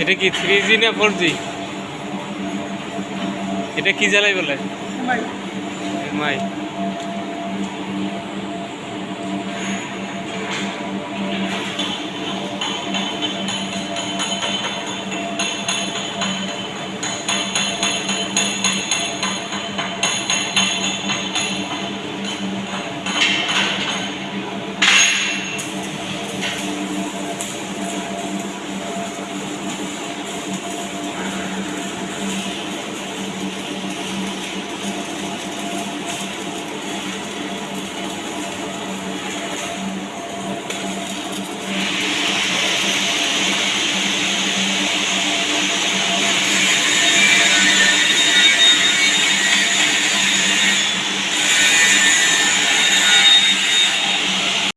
এটা কি থ্রি জি না ফোর জি এটা কি জ্বালাই বলে? ভাই এমআই